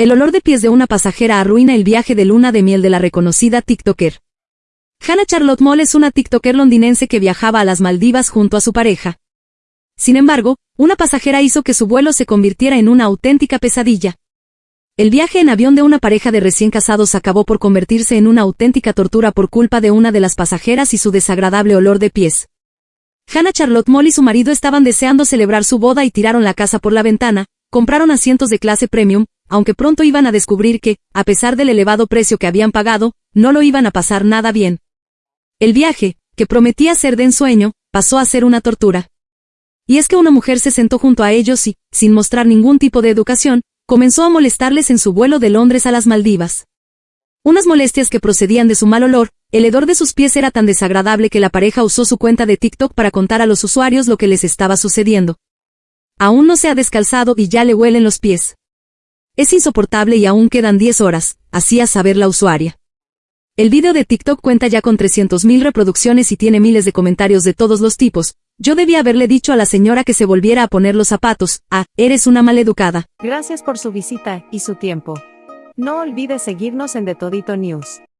El olor de pies de una pasajera arruina el viaje de luna de miel de la reconocida TikToker. Hannah Charlotte Moll es una TikToker londinense que viajaba a las Maldivas junto a su pareja. Sin embargo, una pasajera hizo que su vuelo se convirtiera en una auténtica pesadilla. El viaje en avión de una pareja de recién casados acabó por convertirse en una auténtica tortura por culpa de una de las pasajeras y su desagradable olor de pies. Hannah Charlotte Moll y su marido estaban deseando celebrar su boda y tiraron la casa por la ventana, compraron asientos de clase premium, aunque pronto iban a descubrir que, a pesar del elevado precio que habían pagado, no lo iban a pasar nada bien. El viaje, que prometía ser de ensueño, pasó a ser una tortura. Y es que una mujer se sentó junto a ellos y, sin mostrar ningún tipo de educación, comenzó a molestarles en su vuelo de Londres a las Maldivas. Unas molestias que procedían de su mal olor, el hedor de sus pies era tan desagradable que la pareja usó su cuenta de TikTok para contar a los usuarios lo que les estaba sucediendo. Aún no se ha descalzado y ya le huelen los pies. Es insoportable y aún quedan 10 horas, hacía saber la usuaria. El video de TikTok cuenta ya con 300.000 reproducciones y tiene miles de comentarios de todos los tipos. Yo debía haberle dicho a la señora que se volviera a poner los zapatos. Ah, eres una maleducada. Gracias por su visita y su tiempo. No olvides seguirnos en The Todito News.